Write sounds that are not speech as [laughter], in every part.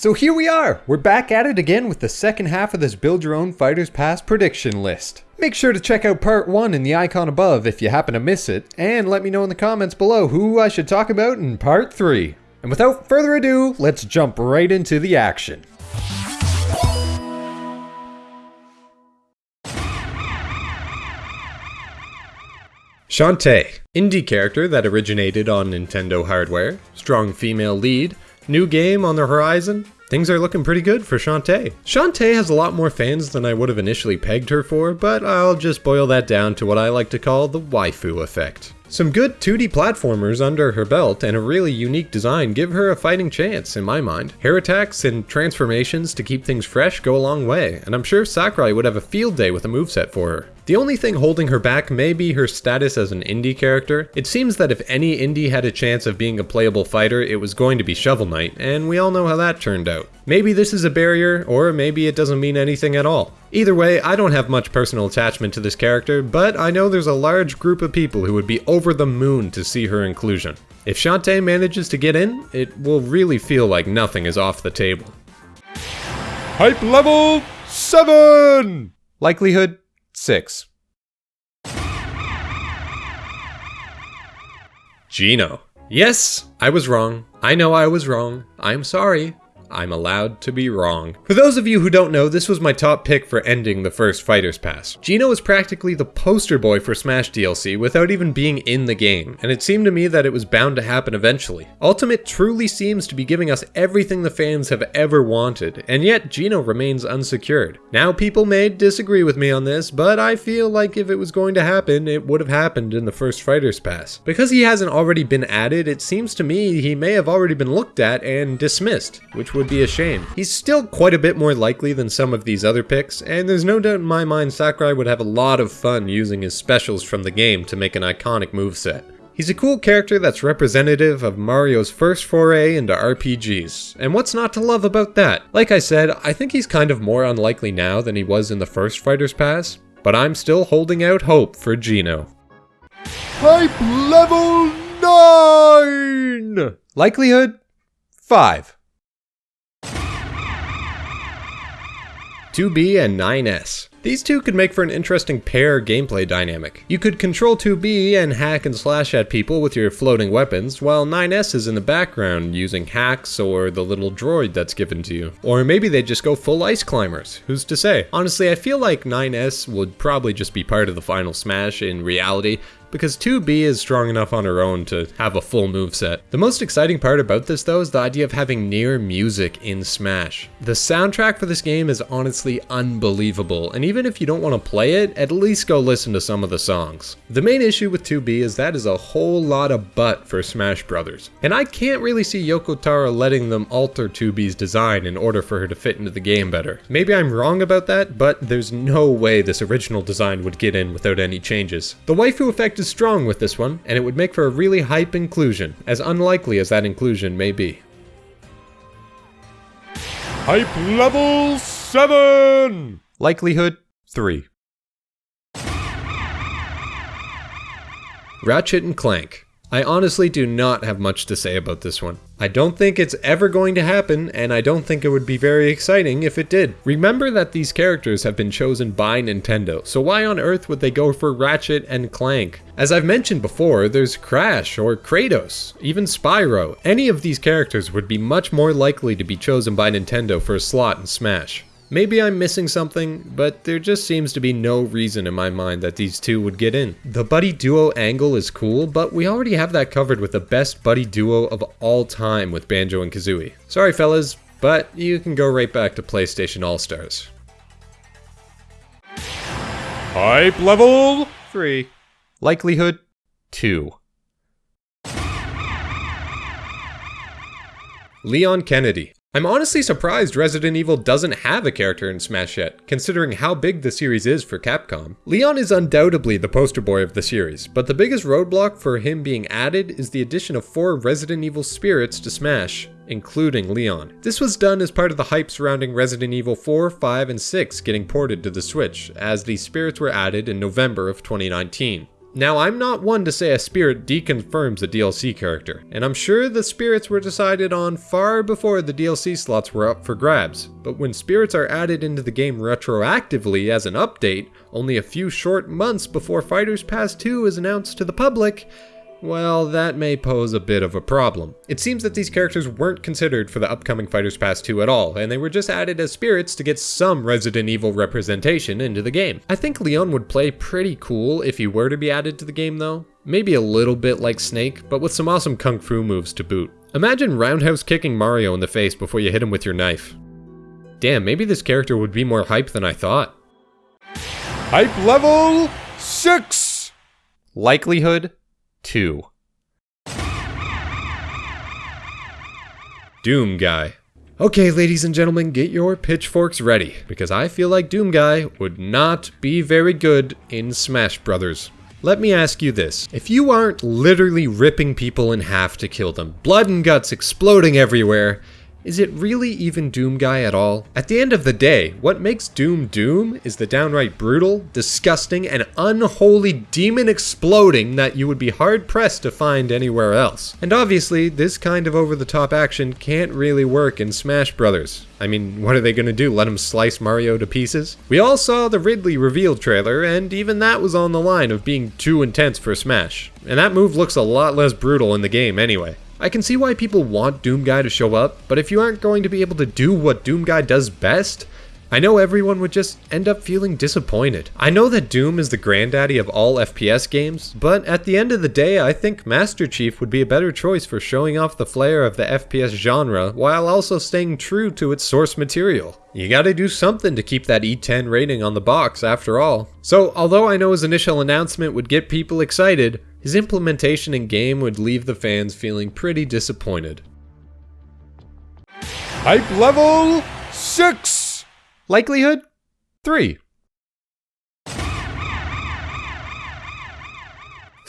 So here we are! We're back at it again with the second half of this Build Your Own Fighters Pass prediction list. Make sure to check out part 1 in the icon above if you happen to miss it, and let me know in the comments below who I should talk about in part 3. And without further ado, let's jump right into the action. Shantae, indie character that originated on Nintendo hardware, strong female lead, new game on the horizon, things are looking pretty good for Shantae. Shantae has a lot more fans than I would have initially pegged her for, but I'll just boil that down to what I like to call the waifu effect. Some good 2D platformers under her belt and a really unique design give her a fighting chance, in my mind. Hair attacks and transformations to keep things fresh go a long way, and I'm sure Sakurai would have a field day with a moveset for her. The only thing holding her back may be her status as an indie character. It seems that if any indie had a chance of being a playable fighter, it was going to be Shovel Knight, and we all know how that turned out. Maybe this is a barrier, or maybe it doesn't mean anything at all. Either way, I don't have much personal attachment to this character, but I know there's a large group of people who would be over the moon to see her inclusion. If Shantae manages to get in, it will really feel like nothing is off the table. Hype level 7! Likelihood 6. Geno. Yes, I was wrong. I know I was wrong. I'm sorry. I'm allowed to be wrong. For those of you who don't know, this was my top pick for ending the first Fighters Pass. Geno is practically the poster boy for Smash DLC without even being in the game, and it seemed to me that it was bound to happen eventually. Ultimate truly seems to be giving us everything the fans have ever wanted, and yet Geno remains unsecured. Now people may disagree with me on this, but I feel like if it was going to happen, it would have happened in the first Fighters Pass. Because he hasn't already been added, it seems to me he may have already been looked at and dismissed, which would would be a shame. He's still quite a bit more likely than some of these other picks, and there's no doubt in my mind Sakurai would have a lot of fun using his specials from the game to make an iconic moveset. He's a cool character that's representative of Mario's first foray into RPGs, and what's not to love about that? Like I said, I think he's kind of more unlikely now than he was in the first Fighter's Pass, but I'm still holding out hope for Geno. Hype level 9! Likelihood 5. 2B and 9S. These two could make for an interesting pair gameplay dynamic. You could control 2B and hack and slash at people with your floating weapons, while 9S is in the background using hacks or the little droid that's given to you. Or maybe they just go full ice climbers, who's to say? Honestly, I feel like 9S would probably just be part of the final smash in reality, because 2B is strong enough on her own to have a full move set. The most exciting part about this though is the idea of having NieR music in Smash. The soundtrack for this game is honestly unbelievable, and even if you don't want to play it, at least go listen to some of the songs. The main issue with 2B is that is a whole lot of butt for Smash Brothers, and I can't really see Yoko Taro letting them alter 2B's design in order for her to fit into the game better. Maybe I'm wrong about that, but there's no way this original design would get in without any changes. The waifu effect is strong with this one, and it would make for a really hype inclusion, as unlikely as that inclusion may be. Hype level 7! Likelihood 3. Ratchet and Clank. I honestly do not have much to say about this one. I don't think it's ever going to happen, and I don't think it would be very exciting if it did. Remember that these characters have been chosen by Nintendo, so why on earth would they go for Ratchet and Clank? As I've mentioned before, there's Crash or Kratos, even Spyro. Any of these characters would be much more likely to be chosen by Nintendo for a slot in Smash. Maybe I'm missing something, but there just seems to be no reason in my mind that these two would get in. The buddy duo angle is cool, but we already have that covered with the best buddy duo of all time with Banjo and Kazooie. Sorry fellas, but you can go right back to PlayStation All-Stars. Hype level 3. Likelihood 2. Leon Kennedy. I'm honestly surprised Resident Evil doesn't have a character in Smash yet, considering how big the series is for Capcom. Leon is undoubtedly the poster boy of the series, but the biggest roadblock for him being added is the addition of four Resident Evil spirits to Smash, including Leon. This was done as part of the hype surrounding Resident Evil 4, 5, and 6 getting ported to the Switch, as these spirits were added in November of 2019. Now, I'm not one to say a spirit deconfirms a DLC character, and I'm sure the spirits were decided on far before the DLC slots were up for grabs, but when spirits are added into the game retroactively as an update, only a few short months before Fighters Pass 2 is announced to the public, well, that may pose a bit of a problem. It seems that these characters weren't considered for the upcoming Fighters Pass 2 at all, and they were just added as spirits to get some Resident Evil representation into the game. I think Leon would play pretty cool if he were to be added to the game though. Maybe a little bit like Snake, but with some awesome kung fu moves to boot. Imagine roundhouse kicking Mario in the face before you hit him with your knife. Damn, maybe this character would be more hype than I thought. Hype level 6! Likelihood 2. Doom Guy. Okay, ladies and gentlemen, get your pitchforks ready, because I feel like Doom Guy would not be very good in Smash Brothers. Let me ask you this. If you aren't literally ripping people in half to kill them, blood and guts exploding everywhere, is it really even Doom Guy at all? At the end of the day, what makes Doom Doom is the downright brutal, disgusting, and unholy demon exploding that you would be hard pressed to find anywhere else. And obviously, this kind of over the top action can't really work in Smash Brothers. I mean, what are they gonna do? Let him slice Mario to pieces? We all saw the Ridley reveal trailer, and even that was on the line of being too intense for Smash. And that move looks a lot less brutal in the game anyway. I can see why people want Doom Guy to show up, but if you aren't going to be able to do what Doom Guy does best, I know everyone would just end up feeling disappointed. I know that Doom is the granddaddy of all FPS games, but at the end of the day, I think Master Chief would be a better choice for showing off the flair of the FPS genre while also staying true to its source material. You gotta do something to keep that E10 rating on the box after all. So, although I know his initial announcement would get people excited, his implementation in game would leave the fans feeling pretty disappointed. Hype level 6! Likelihood 3.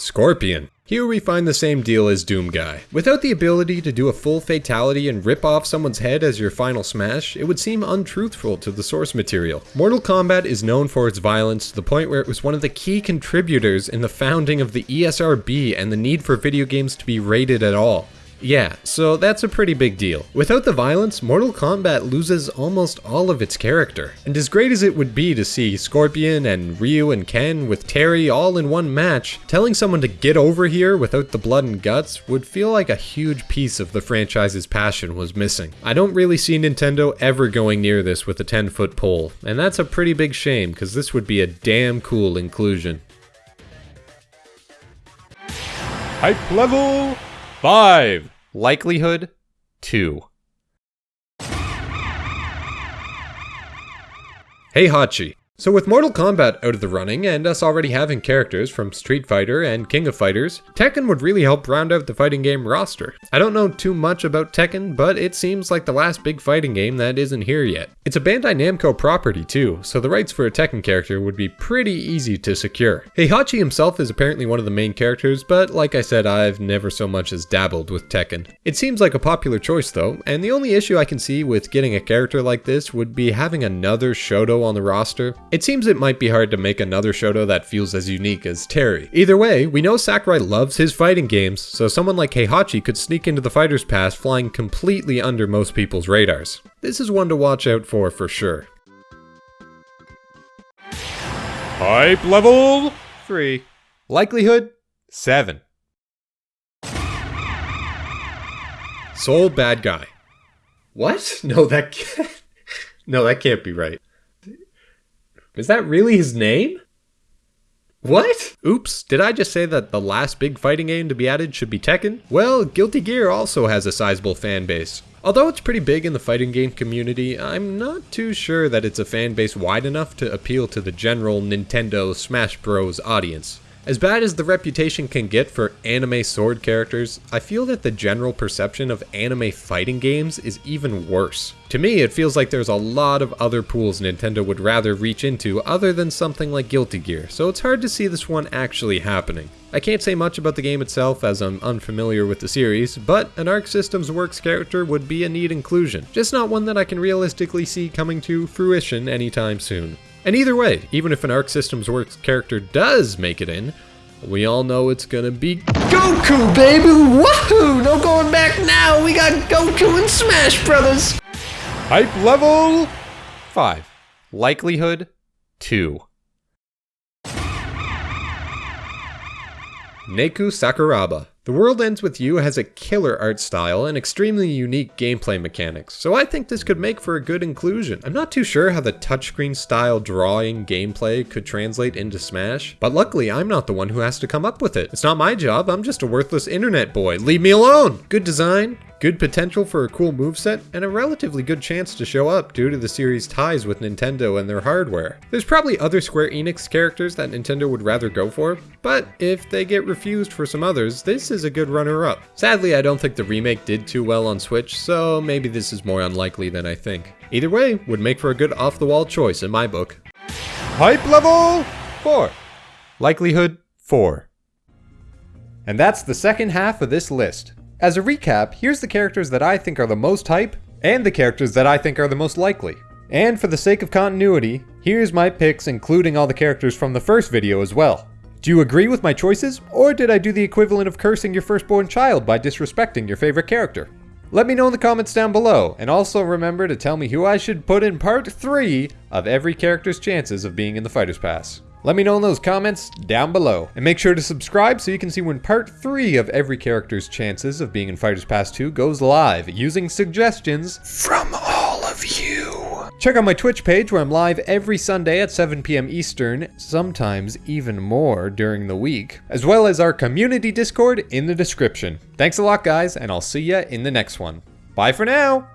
Scorpion. Here we find the same deal as Doom Guy. Without the ability to do a full fatality and rip off someone's head as your final smash, it would seem untruthful to the source material. Mortal Kombat is known for its violence to the point where it was one of the key contributors in the founding of the ESRB and the need for video games to be rated at all. Yeah, so that's a pretty big deal. Without the violence, Mortal Kombat loses almost all of its character. And as great as it would be to see Scorpion and Ryu and Ken with Terry all in one match, telling someone to get over here without the blood and guts would feel like a huge piece of the franchise's passion was missing. I don't really see Nintendo ever going near this with a 10 foot pole, and that's a pretty big shame because this would be a damn cool inclusion. Hype level 5! Likelihood 2. Heihachi. So with Mortal Kombat out of the running, and us already having characters from Street Fighter and King of Fighters, Tekken would really help round out the fighting game roster. I don't know too much about Tekken, but it seems like the last big fighting game that isn't here yet. It's a Bandai Namco property too, so the rights for a Tekken character would be pretty easy to secure. Heihachi himself is apparently one of the main characters, but like I said, I've never so much as dabbled with Tekken. It seems like a popular choice though, and the only issue I can see with getting a character like this would be having another Shoto on the roster. It seems it might be hard to make another Shoto that feels as unique as Terry. Either way, we know Sakurai loves his fighting games, so someone like Heihachi could sneak into the Fighter's Pass flying completely under most people's radars. This is one to watch out for for sure. Hype level 3. Likelihood 7. Sol Badguy. What? [laughs] No, that can't. [laughs] No, that can't be right. Is that really his name? What? Oops, did I just say that the last big fighting game to be added should be Tekken? Well, Guilty Gear also has a sizable fan base. Although it's pretty big in the fighting game community, I'm not too sure that it's a fan base wide enough to appeal to the general Nintendo Smash Bros. audience. As bad as the reputation can get for anime sword characters, I feel that the general perception of anime fighting games is even worse. To me, it feels like there's a lot of other pools Nintendo would rather reach into other than something like Guilty Gear, so it's hard to see this one actually happening. I can't say much about the game itself as I'm unfamiliar with the series, but an Arc Systems Works character would be a neat inclusion, just not one that I can realistically see coming to fruition anytime soon. And either way, even if an Arc Systems Works character does make it in, We all know it's gonna be Goku, baby! Woohoo! No going back now! We got Goku and Smash Brothers! Hype level 5. Likelihood 2. Neku Sakuraba. The World Ends With You has a killer art style and extremely unique gameplay mechanics, so I think this could make for a good inclusion. I'm not too sure how the touchscreen style drawing gameplay could translate into Smash, but luckily I'm not the one who has to come up with it. It's not my job, I'm just a worthless internet boy. Leave me alone! Good design, Good potential for a cool moveset, and a relatively good chance to show up due to the series' ties with Nintendo and their hardware. There's probably other Square Enix characters that Nintendo would rather go for, but if they get refused for some others, this is a good runner-up. Sadly, I don't think the remake did too well on Switch, so maybe this is more unlikely than I think. Either way, would make for a good off-the-wall choice in my book. Hype level 4. Likelihood 4. And that's the second half of this list. As a recap, here's the characters that I think are the most hype, and the characters that I think are the most likely. And for the sake of continuity, here's my picks including all the characters from the first video as well. Do you agree with my choices, or did I do the equivalent of cursing your firstborn child by disrespecting your favorite character? Let me know in the comments down below, and also remember to tell me who I should put in part 3 of every character's chances of being in the Fighter's Pass. Let me know in those comments down below. And make sure to subscribe so you can see when part 3 of every character's chances of being in Fighters Pass 2 goes live, using suggestions from all of you. Check out my Twitch page where I'm live every Sunday at 7 p.m. Eastern, sometimes even more during the week, as well as our community Discord in the description. Thanks a lot guys, and I'll see ya in the next one. Bye for now!